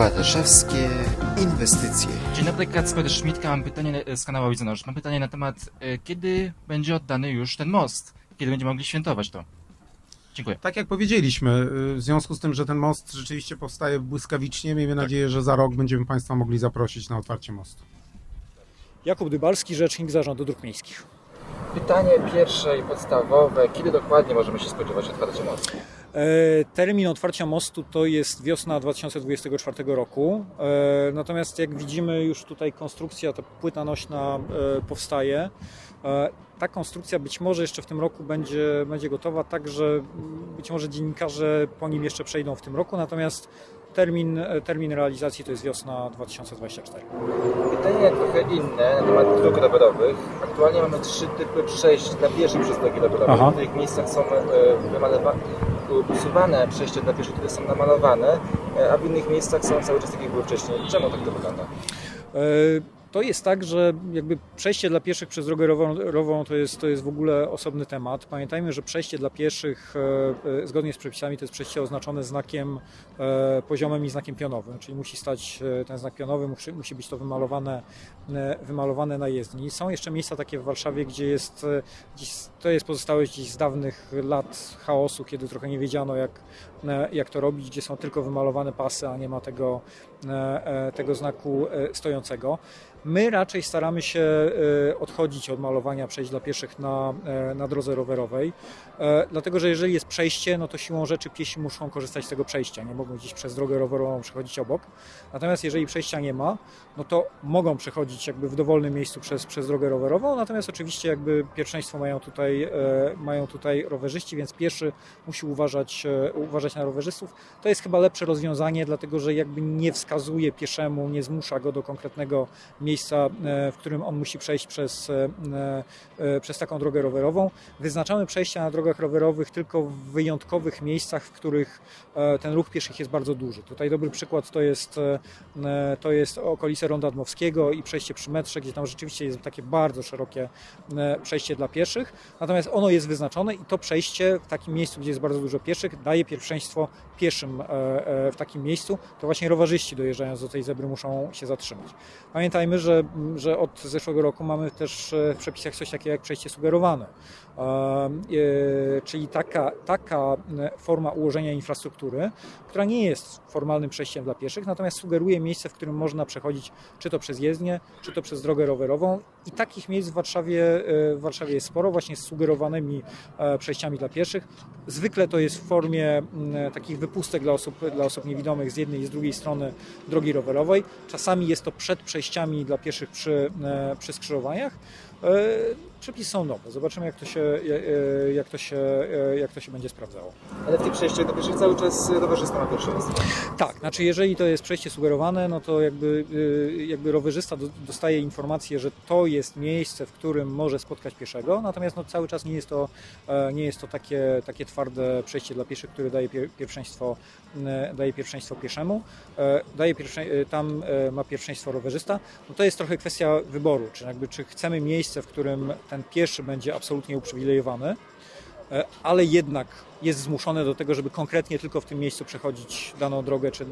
Warszawskie inwestycje. Dzień dobry, Kacper Szmitka. Mam pytanie e, z kanału Widzenoż. Mam pytanie na temat, e, kiedy będzie oddany już ten most? Kiedy będziemy mogli świętować to? Dziękuję. Tak jak powiedzieliśmy, y, w związku z tym, że ten most rzeczywiście powstaje błyskawicznie, miejmy nadzieję, że za rok będziemy Państwa mogli zaprosić na otwarcie mostu. Jakub Dybalski, rzecznik Zarządu Dróg Miejskich. Pytanie pierwsze i podstawowe. Kiedy dokładnie możemy się spodziewać otwarcia mostu? E, Termin otwarcia mostu to jest wiosna 2024 roku. E, Natomiast jak widzimy już tutaj konstrukcja, ta płyta nośna e, powstaje. Ta konstrukcja być może jeszcze w tym roku będzie, będzie gotowa, tak że mm, być może dziennikarze po nim jeszcze przejdą w tym roku, natomiast termin, termin realizacji to jest wiosna 2024. Pytanie trochę inne na temat dróg rowerowych. Aktualnie mamy trzy typy przejść dla pieszych przez drogi rowerowe. W tych miejscach są e, wymalowa- usuwane przejścia dla pieszych, które są namalowane, e, a w innych miejscach są cały czas tak jak były wcześniej. Czemu tak to wygląda? E, To jest tak, że jakby przejście dla pieszych przez drogę rowerową to jest, to jest w ogóle osobny temat. Pamiętajmy, że przejście dla pieszych e, e, zgodnie z przepisami to jest przejście oznaczone znakiem e, poziomym i znakiem pionowym, czyli musi stać ten znak pionowy, musi, musi być to wymalowane, wymalowane na jezdni. Są jeszcze miejsca takie w Warszawie, gdzie jest, to jest pozostałość gdzieś z dawnych lat chaosu, kiedy trochę nie wiedziano jak, jak to robić, gdzie są tylko wymalowane pasy, a nie ma tego, tego znaku e, stojącego. My raczej staramy się e, odchodzić od malowania przejść dla pieszych na, e, na drodze rowerowej, e, dlatego że jeżeli jest przejście, no to siłą rzeczy piesi muszą korzystać z tego przejścia, nie mogą gdzieś przez drogę rowerową przechodzić obok. Natomiast jeżeli przejścia nie ma, no to mogą przechodzić jakby w dowolnym miejscu przez, przez drogę rowerową, natomiast oczywiście jakby pierwszeństwo mają tutaj, e, mają tutaj rowerzyści, więc pieszy musi uważać, e, uważać na rowerzystów. To jest chyba lepsze rozwiązanie, dlatego że jakby nie wskazuje pieszemu, nie zmusza go do konkretnego miejsca, e, w którym on musi przejść przez, e, e, przez taką drogę rowerową. Wyznaczamy przejścia na drogach rowerowych tylko w wyjątkowych miejscach, w których ten ruch pieszych jest bardzo duży. Tutaj dobry przykład to jest, to jest okolice Ronda Dmowskiego i przejście przy metrze, gdzie tam rzeczywiście jest takie bardzo szerokie przejście dla pieszych. Natomiast ono jest wyznaczone i to przejście w takim miejscu, gdzie jest bardzo dużo pieszych, daje pierwszeństwo pieszym w takim miejscu. To właśnie rowerzyści dojeżdżając do tej zebry muszą się zatrzymać. Pamiętajmy, że, że od zeszłego roku mamy też e, w przepisach coś takiego jak przejście sugerowane. E, czyli taka, taka forma ułożenia infrastruktury, która nie jest formalnym przejściem dla pieszych, natomiast sugeruje miejsce, w którym można przechodzić czy to przez jezdnię, czy to przez drogę rowerową. I takich miejsc w Warszawie, e, w Warszawie jest sporo, właśnie z sugerowanymi e, przejściami dla pieszych. Zwykle to jest w formie takich wypustek dla osób, dla osób niewidomych z jednej i z drugiej strony drogi rowerowej. Czasami jest to przed przejściami dla pieszych przy, przy skrzyżowaniach. E, Przepisy są nowe. Zobaczymy, jak to się, e, jak to się, e, jak to się będzie sprawdzało. Ale w tych przejściach dla pieszych cały czas rowerzysta ma pierwszeństwo. Tak, znaczy jeżeli to jest przejście sugerowane, no to jakby, jakby rowerzysta do- dostaje informację, że to jest miejsce, w którym może spotkać pieszego, natomiast no cały czas nie jest to, nie jest to takie, takie twarde przejście dla pieszych, które daje pie- pierwszeństwo, daje pierwszeństwo pieszemu. E, Daje pierwsze, e, tam e, ma pierwszeństwo rowerzysta. No to jest trochę kwestia wyboru, czy, jakby, czy chcemy miejsce, w którym ten pieszy będzie absolutnie uprzywilejowany, e, ale jednak jest zmuszony do tego, żeby konkretnie tylko w tym miejscu przechodzić daną drogę czy, e,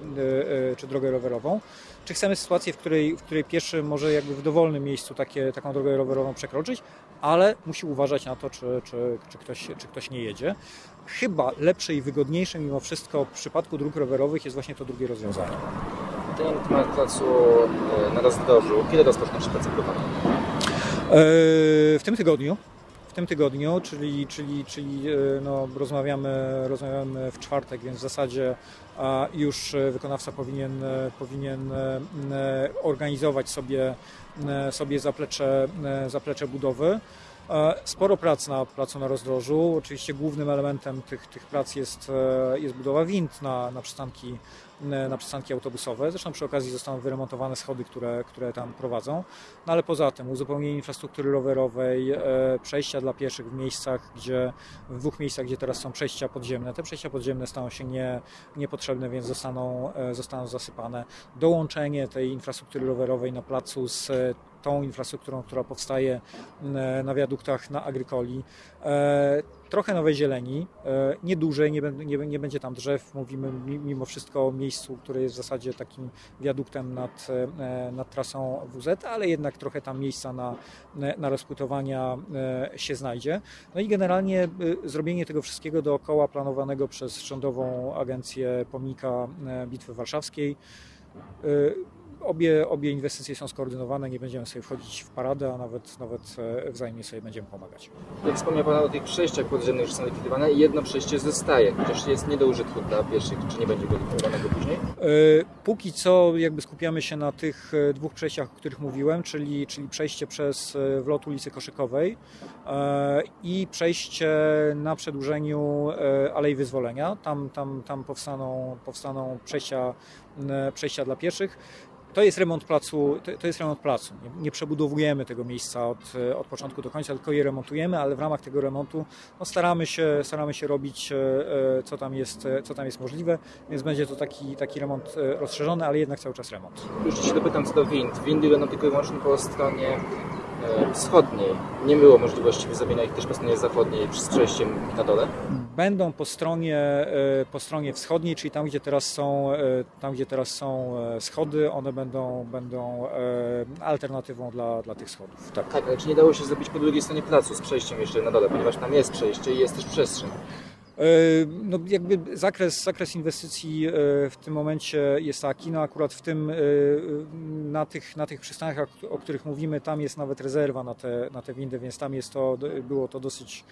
e, czy drogę rowerową. Czy chcemy sytuację, w której, w której pieszy może jakby w dowolnym miejscu takie, taką drogę rowerową przekroczyć, ale musi uważać na to, czy, czy, czy, ktoś, czy ktoś nie jedzie. Chyba lepsze i wygodniejsze mimo wszystko w przypadku dróg rowerowych jest właśnie to drugie rozwiązanie. Na temat placu e, na rozdrożu. Kiedy rozpoczną się prace budowlane? E, W tym tygodniu. Tym tygodniu, czyli, czyli, czyli e, no, rozmawiamy, rozmawiamy w czwartek, więc w zasadzie już e, wykonawca powinien, e, powinien organizować sobie, sobie zaplecze, zaplecze budowy. Sporo prac na placu na rozdrożu. Oczywiście głównym elementem tych, tych prac jest, jest budowa wind na, na, przystanki, na przystanki autobusowe. Zresztą przy okazji zostaną wyremontowane schody, które, które tam prowadzą. No ale poza tym uzupełnienie infrastruktury rowerowej, e, przejścia dla pieszych w miejscach, gdzie w dwóch miejscach, gdzie teraz są przejścia podziemne. Te przejścia podziemne staną się nie, niepotrzebne, więc zostaną, e, zostaną zasypane. Dołączenie tej infrastruktury rowerowej na placu z e, tą infrastrukturą, która powstaje e, na wiaduktach na Agrykoli. Trochę nowej zieleni, niedużej, nie, nie, nie będzie tam drzew. Mówimy mi- mimo wszystko o miejscu, które jest w zasadzie takim wiaduktem nad, e, nad trasą WZ, ale jednak trochę tam miejsca na, na rozpłytowania e, się znajdzie. No i generalnie e, zrobienie tego wszystkiego dookoła planowanego przez Rządową Agencję Pomnika Bitwy Warszawskiej. Obie, obie inwestycje są skoordynowane, nie będziemy sobie wchodzić w paradę, a nawet, nawet e, wzajemnie sobie będziemy pomagać. Jak wspomniał Pan o tych przejściach podziemnych, że są likwidowane i jedno przejście zostaje, chociaż jest nie do użytku dla pieszych, czy nie będzie go likwidowanego później? E, Póki co jakby skupiamy się na tych e, dwóch przejściach, o których mówiłem, czyli, czyli przejście przez wlot ulicy Koszykowej i przejście na przedłużeniu Alei Wyzwolenia. Tam, tam, tam powstaną, powstaną przejścia, przejścia dla pieszych. To jest remont placu, to- jest remont placu. Nie, nie przebudowujemy tego miejsca od, od początku do końca, tylko je remontujemy, ale w ramach tego remontu no, staramy, się, staramy się robić, e, e, co tam jest, e, co tam jest możliwe, więc będzie to taki, taki remont rozszerzony, ale jednak cały czas remont. Już się dopytam co do wind. Windy będą tylko i wyłącznie po stronie wschodniej. Nie było możliwości wyzamienia ich też po stronie zachodniej z przejściem na dole. Będą po stronie, e, po stronie wschodniej, czyli tam, gdzie teraz są, e, tam, gdzie teraz są e, schody, one będą, będą e, alternatywą dla, dla tych schodów. Tak. Tak, ale czy nie dało się zrobić po drugiej stronie placu z przejściem jeszcze na dole, ponieważ tam jest przejście i jest też przestrzeń. E, No jakby zakres, zakres inwestycji e, w tym momencie jest taki, no akurat w tym, e, na tych, na tych przystankach, o których mówimy, tam jest nawet rezerwa na te, na te windy, więc tam jest to, było to dosyć,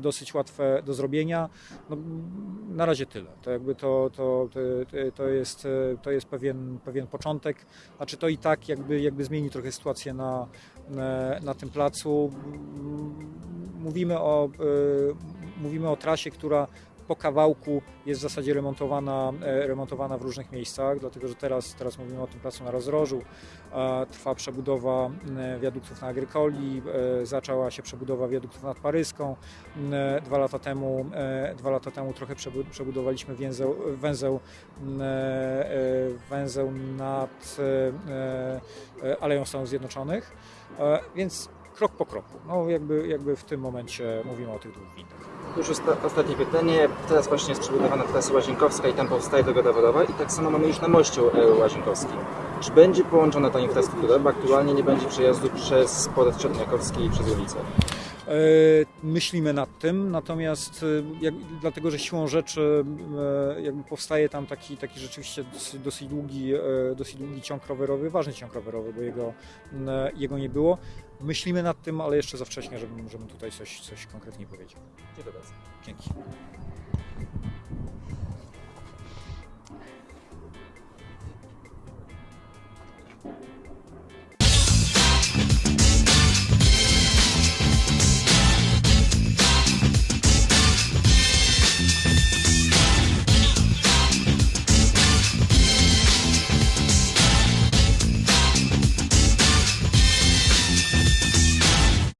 dosyć łatwe do zrobienia. No, na razie tyle. To jakby to, to, to, to jest, to jest pewien, pewien początek. Znaczy to i tak jakby, jakby zmieni trochę sytuację na, na, na tym placu. Mówimy o, mówimy o trasie, która po kawałku jest w zasadzie remontowana, e, remontowana w różnych miejscach, dlatego że teraz, teraz mówimy o tym placu na rozdrożu. E, Trwa przebudowa wiaduktów na Agrykoli, e, zaczęła się przebudowa wiaduktów nad Paryską. Dwa lata temu, e, dwa lata temu trochę przebu- przebudowaliśmy węzeł, węzeł, węzeł nad Aleją Stanów Zjednoczonych, więc krok po kroku. No jakby, jakby w tym momencie mówimy o tych dwóch windach. Już osta- ostatnie pytanie. Teraz właśnie jest przebudowana trasa Łazienkowska i tam powstaje droga dowodowa i tak samo mamy już na moście e, Łazienkowskim. Czy będzie połączona ta infrastruktura, bo aktualnie nie będzie przejazdu przez port Czerniakowski i przez ulicę? E, Myślimy nad tym, natomiast e, jak, dlatego, że siłą rzeczy e, jakby powstaje tam taki, taki rzeczywiście dosyć, dosyć, długi, dosyć długi ciąg rowerowy, ważny ciąg rowerowy, bo jego, jego nie było. Myślimy nad tym, ale jeszcze za wcześnie, żebym, żebym tutaj coś, coś konkretnie powiedział. Dziękuję bardzo. Dzięki.